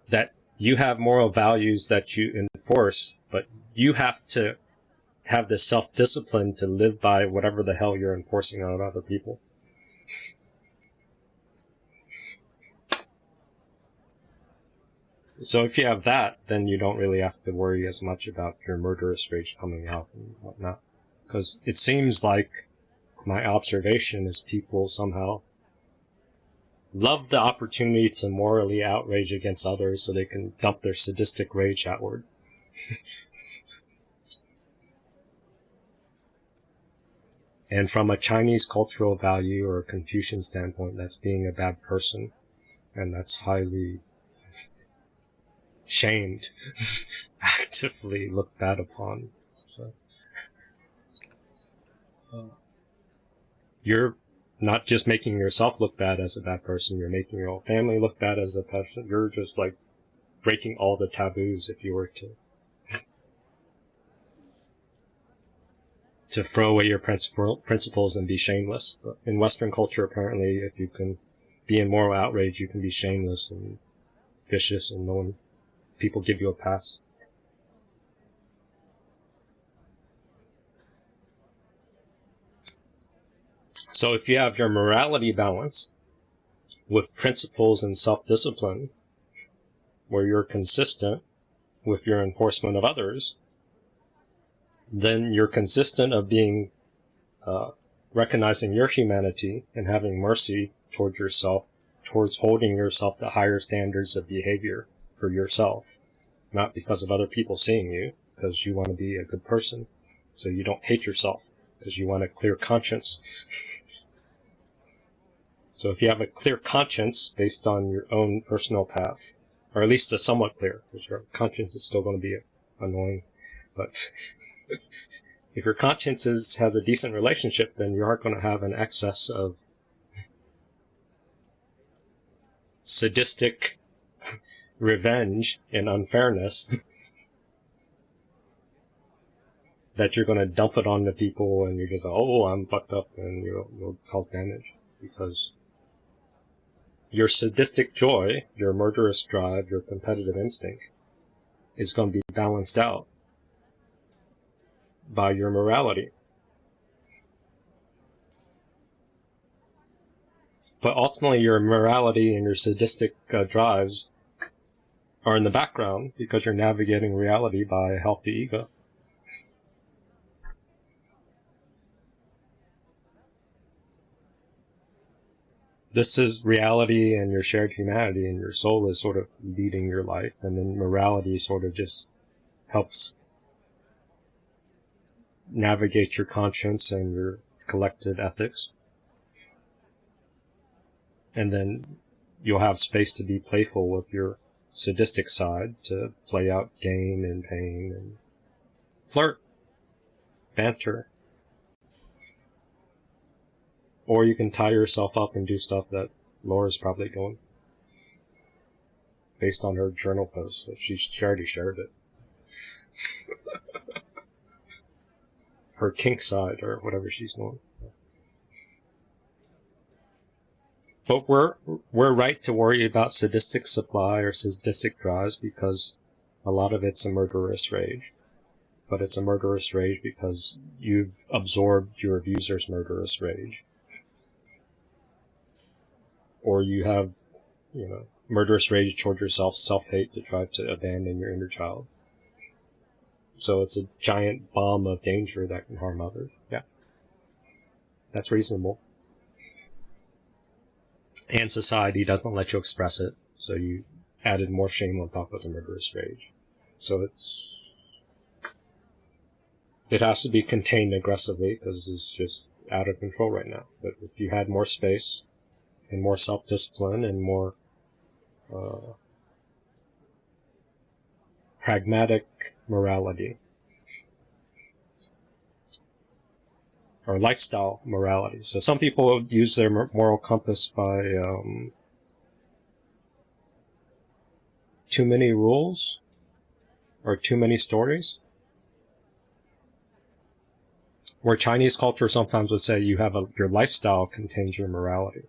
that you have moral values that you enforce, but you have to have the self-discipline to live by whatever the hell you're enforcing on other people. So if you have that, then you don't really have to worry as much about your murderous rage coming out and whatnot. Because it seems like my observation is people somehow love the opportunity to morally outrage against others so they can dump their sadistic rage outward. and from a Chinese cultural value or a Confucian standpoint, that's being a bad person. And that's highly shamed, actively looked bad upon. So, uh, you're not just making yourself look bad as a bad person, you're making your whole family look bad as a person. You're just like breaking all the taboos if you were to to throw away your principles and be shameless. In Western culture, apparently, if you can be in moral outrage, you can be shameless and vicious, and no one people give you a pass. So if you have your morality balanced with principles and self-discipline, where you're consistent with your enforcement of others, then you're consistent of being, uh, recognizing your humanity and having mercy towards yourself, towards holding yourself to higher standards of behavior for yourself, not because of other people seeing you, because you want to be a good person. So you don't hate yourself, because you want a clear conscience. so if you have a clear conscience based on your own personal path, or at least a somewhat clear, because your conscience is still going to be annoying, but if your conscience is, has a decent relationship, then you aren't going to have an excess of sadistic revenge and unfairness that you're going to dump it on the people and you're just oh I'm fucked up and you'll, you'll cause damage because your sadistic joy, your murderous drive, your competitive instinct is going to be balanced out by your morality. But ultimately, your morality and your sadistic uh, drives are in the background because you're navigating reality by a healthy ego. This is reality and your shared humanity, and your soul is sort of leading your life, and then morality sort of just helps navigate your conscience and your collective ethics. And then you'll have space to be playful with your sadistic side to play out gain and pain and flirt, banter. Or you can tie yourself up and do stuff that Laura's probably doing. Based on her journal post. She's already shared it. her kink side or whatever she's doing. But we're we're right to worry about sadistic supply or sadistic drives because a lot of it's a murderous rage. But it's a murderous rage because you've absorbed your abuser's murderous rage. Or you have, you know, murderous rage toward yourself, self-hate to try to abandon your inner child. So it's a giant bomb of danger that can harm others. Yeah. That's reasonable and society doesn't let you express it, so you added more shame on top of the murderous rage. So it's it has to be contained aggressively because it's just out of control right now. But if you had more space and more self-discipline and more uh, pragmatic morality, or lifestyle morality. So some people use their moral compass by um, too many rules or too many stories. Where Chinese culture sometimes would say you have a your lifestyle contains your morality.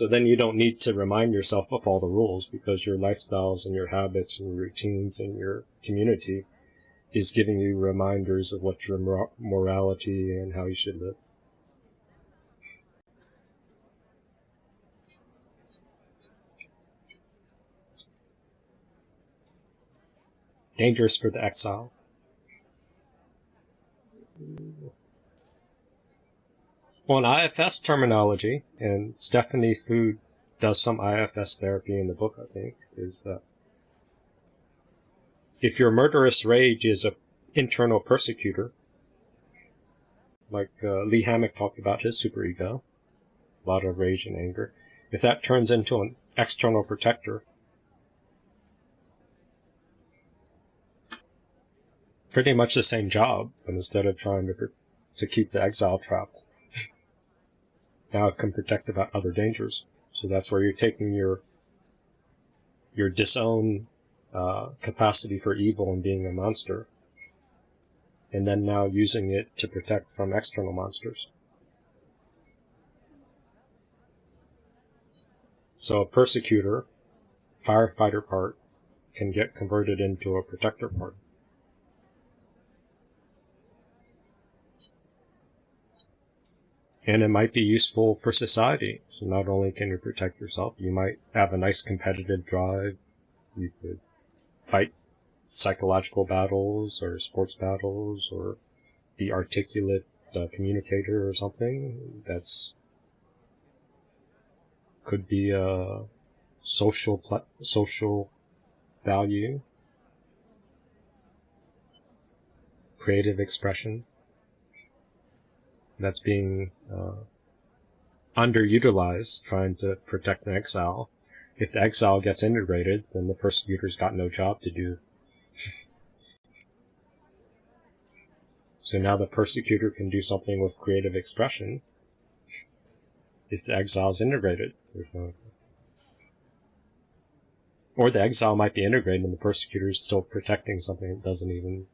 So then you don't need to remind yourself of all the rules because your lifestyles and your habits and your routines and your community is giving you reminders of what your mor- morality and how you should live. Dangerous for the exile. Well, in IFS terminology, and Stephanie Foo does some IFS therapy in the book, I think, is that if your murderous rage is an internal persecutor, like uh, Lee Hammock talked about his superego, a lot of rage and anger, if that turns into an external protector, pretty much the same job, but instead of trying to to keep the exile trapped, now it can protect about other dangers. So that's where you're taking your your disown uh, capacity for evil and being a monster, and then now using it to protect from external monsters. So a persecutor, firefighter part, can get converted into a protector part. And it might be useful for society. So not only can you protect yourself, you might have a nice competitive drive. You could fight psychological battles or sports battles or be articulate uh, communicator or something. That's could be a social social value, creative expression that's being uh, underutilized trying to protect an exile. If the exile gets integrated, then the persecutor's got no job to do. so now the persecutor can do something with creative expression. If the exile is integrated, no. Or the exile might be integrated and the persecutor is still protecting something that doesn't even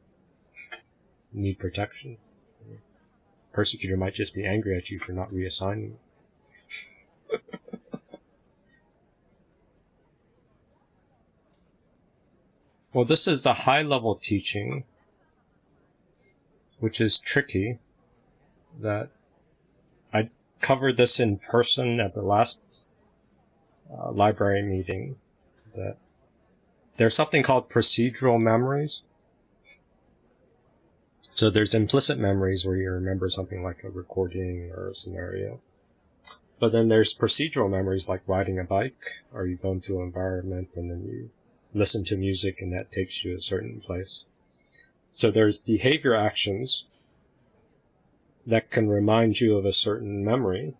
need protection persecutor might just be angry at you for not reassigning. well, this is a high level teaching, which is tricky. That I covered this in person at the last uh, library meeting. That there's something called procedural memories so there's implicit memories where you remember something like a recording or a scenario. But then there's procedural memories like riding a bike, or you go into an environment and then you listen to music and that takes you to a certain place. So there's behavior actions that can remind you of a certain memory.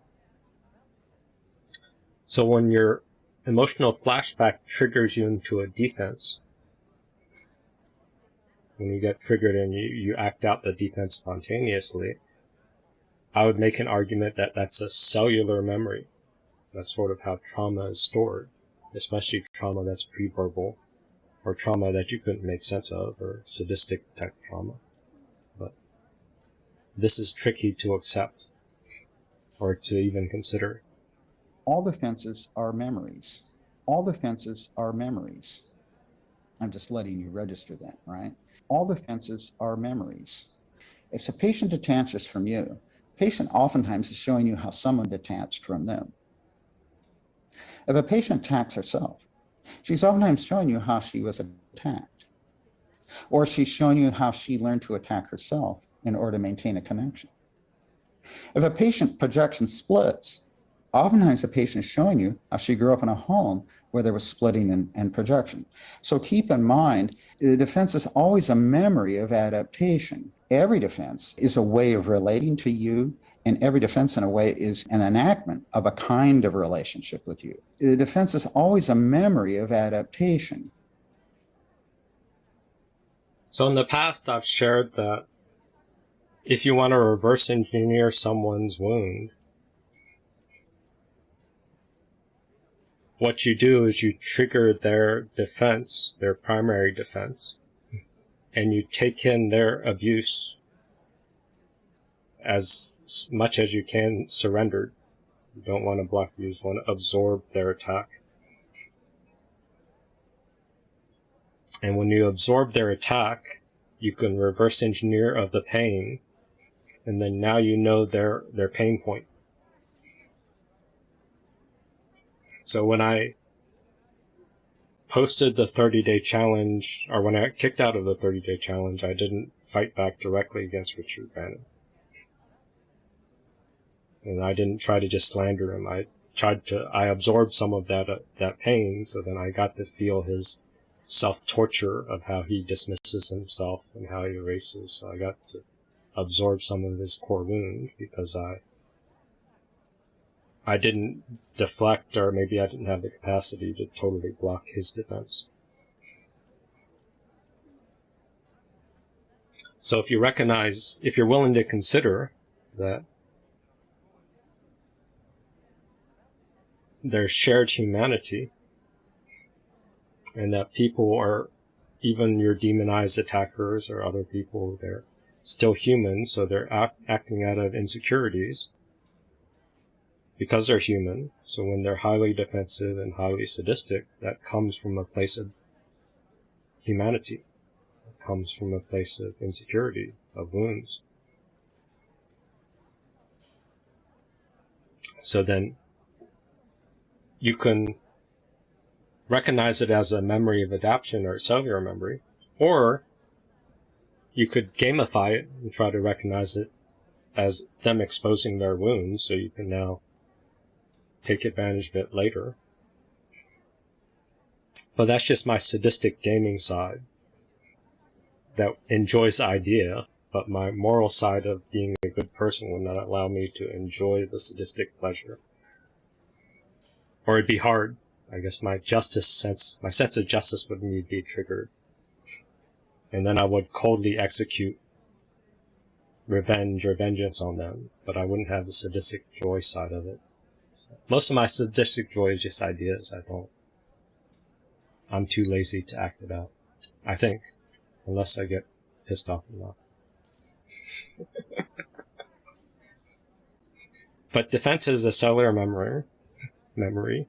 So when your emotional flashback triggers you into a defense, when you get triggered and you, you act out the defense spontaneously, I would make an argument that that's a cellular memory. That's sort of how trauma is stored, especially trauma that's pre-verbal or trauma that you couldn't make sense of or sadistic type trauma. But this is tricky to accept or to even consider. All defenses are memories. All defenses are memories. I'm just letting you register that, right? All defenses are memories. If a patient detaches from you, patient oftentimes is showing you how someone detached from them. If a patient attacks herself, she's oftentimes showing you how she was attacked. Or she's showing you how she learned to attack herself in order to maintain a connection. If a patient projects and splits, oftentimes the patient is showing you how she grew up in a home where there was splitting and, and projection. So keep in mind, the defense is always a memory of adaptation. Every defense is a way of relating to you, and every defense in a way is an enactment of a kind of relationship with you. The defense is always a memory of adaptation. So in the past, I've shared that if you want to reverse engineer someone's wound, what you do is you trigger their defense, their primary defense, and you take in their abuse as much as you can surrendered. You don't want to block you want to absorb their attack. And when you absorb their attack, you can reverse engineer of the pain, and then now you know their, their pain point. So when I posted the 30 day challenge, or when I got kicked out of the 30 day challenge, I didn't fight back directly against Richard Bannon. And I didn't try to just slander him. I tried to, I absorbed some of that, uh, that pain, so then I got to feel his self-torture of how he dismisses himself and how he erases. So I got to absorb some of his core wound because I I didn't deflect or maybe I didn't have the capacity to totally block his defense. So if you recognize, if you're willing to consider that there's shared humanity and that people are, even your demonized attackers or other people, they're still human, so they're act, acting out of insecurities because they're human. So when they're highly defensive and highly sadistic, that comes from a place of humanity. It comes from a place of insecurity, of wounds. So then you can recognize it as a memory of adaptation or cellular memory, or you could gamify it and try to recognize it as them exposing their wounds so you can now take advantage of it later. But that's just my sadistic gaming side that enjoys the idea, but my moral side of being a good person would not allow me to enjoy the sadistic pleasure. Or it'd be hard. I guess my justice sense, my sense of justice would need to be triggered. And then I would coldly execute revenge or vengeance on them, but I wouldn't have the sadistic joy side of it. Most of my sadistic joy is just ideas. I don't. I'm too lazy to act it out. I think, unless I get pissed off enough. but defense is a cellular memory. Memory.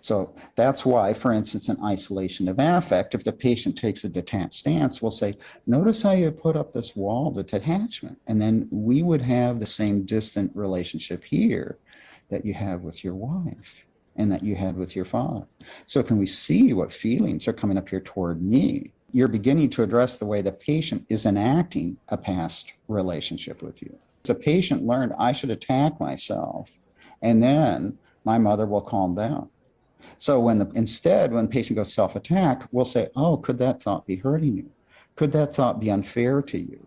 So that's why, for instance, in isolation of affect, if the patient takes a detached stance, we'll say, notice how you put up this wall of detachment. And then we would have the same distant relationship here that you have with your wife and that you had with your father. So can we see what feelings are coming up here toward me? You're beginning to address the way the patient is enacting a past relationship with you. The patient learned I should attack myself and then my mother will calm down. So when the, instead, when the patient goes self-attack, we'll say, oh, could that thought be hurting you? Could that thought be unfair to you?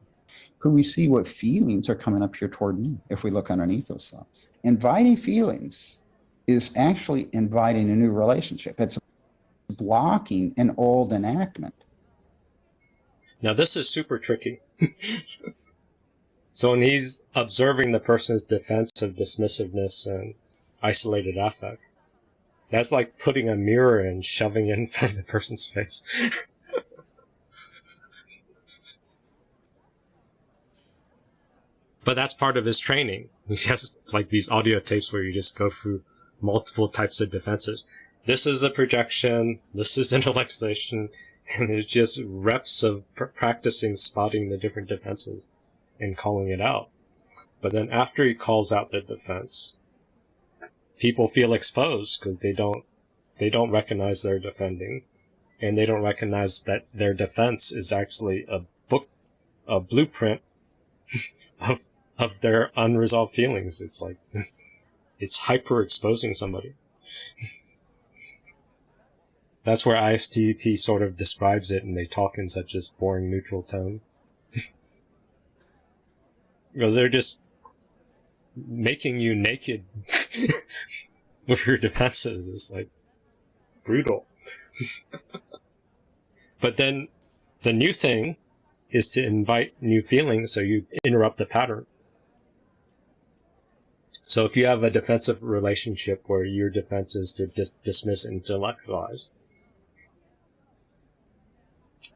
Could we see what feelings are coming up here toward me if we look underneath those thoughts? Inviting feelings is actually inviting a new relationship. It's blocking an old enactment. Now this is super tricky. so when he's observing the person's defense of dismissiveness and isolated affect, that's like putting a mirror and shoving it in front of the person's face. but that's part of his training. He has like these audio tapes where you just go through multiple types of defenses. This is a projection. This is intellectualization. And it's just reps of pr practicing spotting the different defenses and calling it out. But then after he calls out the defense, people feel exposed because they don't, they don't recognize they're defending and they don't recognize that their defense is actually a book, a blueprint of of their unresolved feelings. It's like, it's hyper exposing somebody. That's where ISTP sort of describes it and they talk in such a boring neutral tone. because they're just making you naked with your defenses. It's like brutal. but then the new thing is to invite new feelings so you interrupt the pattern. So if you have a defensive relationship where your defense is to dis dismiss and intellectualize,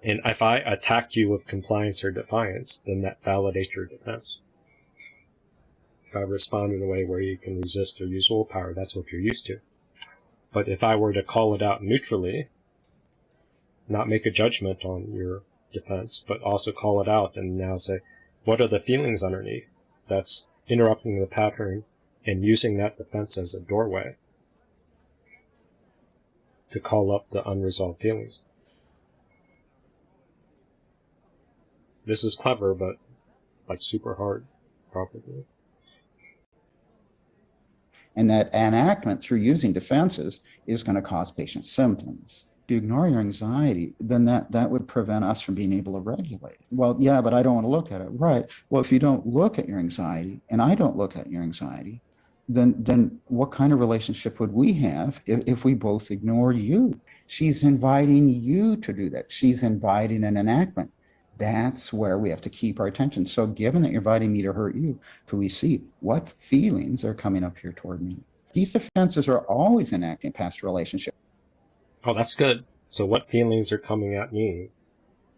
and if I attack you with compliance or defiance, then that validates your defense. If I respond in a way where you can resist or use willpower, that's what you're used to. But if I were to call it out neutrally, not make a judgment on your defense, but also call it out and now say, what are the feelings underneath? That's interrupting the pattern and using that defense as a doorway to call up the unresolved feelings. This is clever, but like super hard, probably. And that enactment through using defenses is going to cause patient symptoms. If you ignore your anxiety, then that, that would prevent us from being able to regulate. Well, yeah, but I don't want to look at it. Right. Well, if you don't look at your anxiety and I don't look at your anxiety, then then what kind of relationship would we have if, if we both ignored you? She's inviting you to do that. She's inviting an enactment. That's where we have to keep our attention. So given that you're inviting me to hurt you, can we see what feelings are coming up here toward me? These defenses are always enacting past relationship. Oh, that's good. So what feelings are coming at me?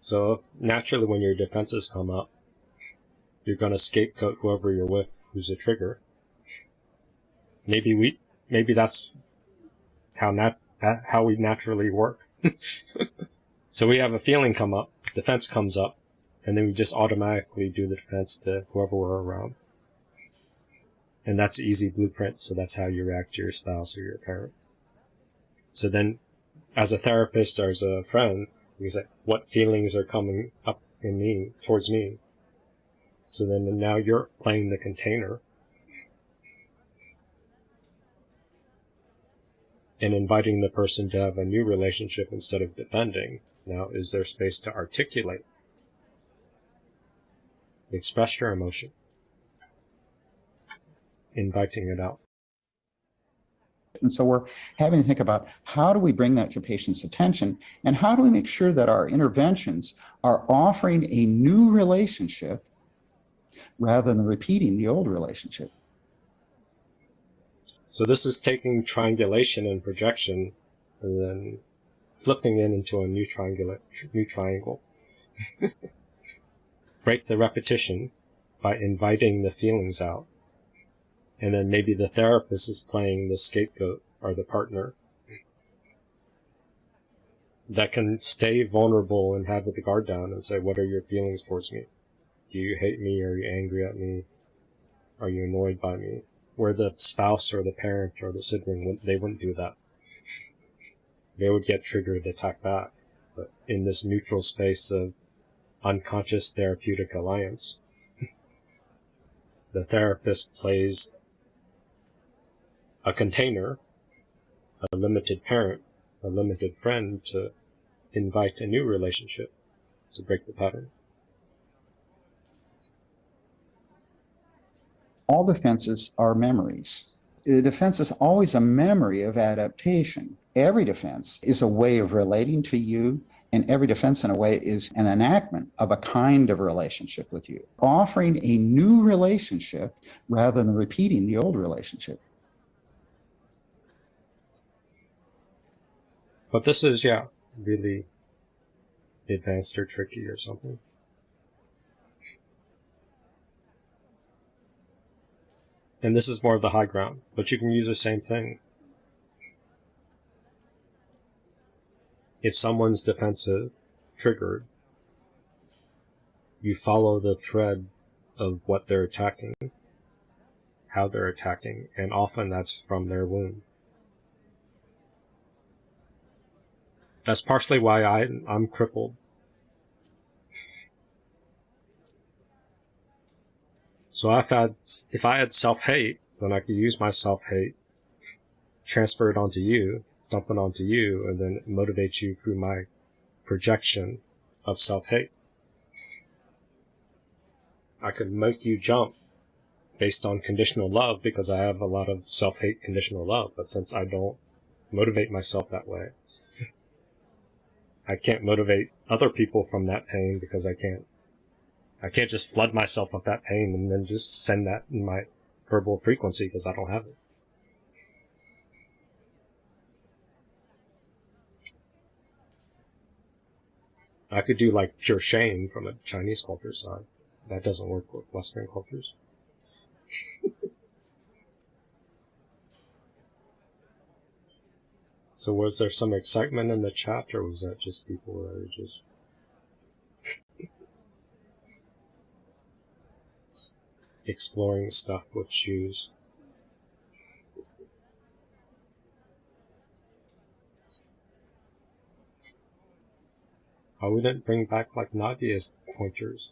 So naturally when your defenses come up, you're going to scapegoat whoever you're with who's a trigger. Maybe we, maybe that's how nat, uh, how we naturally work. so we have a feeling come up, defense comes up, and then we just automatically do the defense to whoever we're around. And that's easy blueprint, so that's how you react to your spouse or your parent. So then, as a therapist or as a friend, you say, what feelings are coming up in me, towards me? So then now you're playing the container and inviting the person to have a new relationship instead of defending. Now, is there space to articulate? Express your emotion. Inviting it out. And so we're having to think about how do we bring that to patients' attention and how do we make sure that our interventions are offering a new relationship rather than repeating the old relationship. So this is taking triangulation and projection and then flipping it into a new new triangle. Break the repetition by inviting the feelings out. And then maybe the therapist is playing the scapegoat or the partner that can stay vulnerable and have the guard down and say, what are your feelings towards me? Do you hate me? Are you angry at me? Are you annoyed by me? Where the spouse or the parent or the sibling, would they wouldn't do that. They would get triggered, to attack back. But in this neutral space of unconscious therapeutic alliance, the therapist plays a container, a limited parent, a limited friend to invite a new relationship to break the pattern. All defenses are memories. The defense is always a memory of adaptation. Every defense is a way of relating to you, and every defense, in a way, is an enactment of a kind of relationship with you, offering a new relationship rather than repeating the old relationship. But this is, yeah, really advanced or tricky or something. And this is more of the high ground, but you can use the same thing. If someone's defensive, triggered, you follow the thread of what they're attacking, how they're attacking, and often that's from their wound. That's partially why I, I'm crippled. So if I had, if I had self-hate, then I could use my self-hate, transfer it onto you, dump it onto you, and then motivate you through my projection of self-hate. I could make you jump based on conditional love because I have a lot of self-hate conditional love, but since I don't motivate myself that way, I can't motivate other people from that pain because I can't I can't just flood myself with that pain and then just send that in my verbal frequency because I don't have it. I could do like pure shame from a Chinese culture side. That doesn't work with Western cultures. so was there some excitement in the chat or was that just people that were just exploring stuff with shoes? I wouldn't bring back like Nadia's pointers.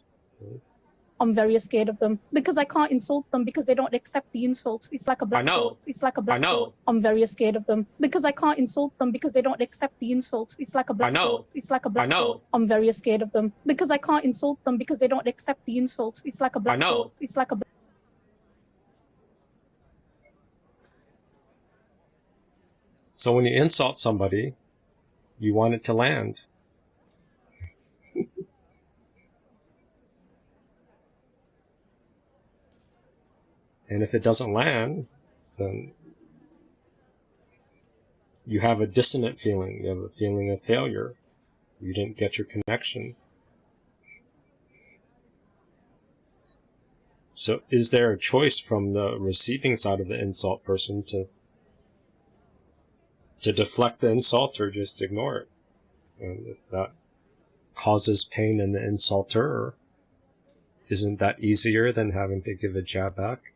I'm very scared of them because I can't insult them because they don't accept the insult. It's like a black know. hole. It's like a black know. hole. I'm very scared of them because I can't insult them because they don't accept the insult. It's like a black I know. hole. It's like a black I know. hole. I'm very scared of them because I can't insult them because they don't accept the insult. It's like a black I know. hole. It's like a black So when you insult somebody, you want it to land. And if it doesn't land, then you have a dissonant feeling. You have a feeling of failure. You didn't get your connection. So is there a choice from the receiving side of the insult person to to deflect the insult or just ignore it? And if that causes pain in the insulter, isn't that easier than having to give a jab back?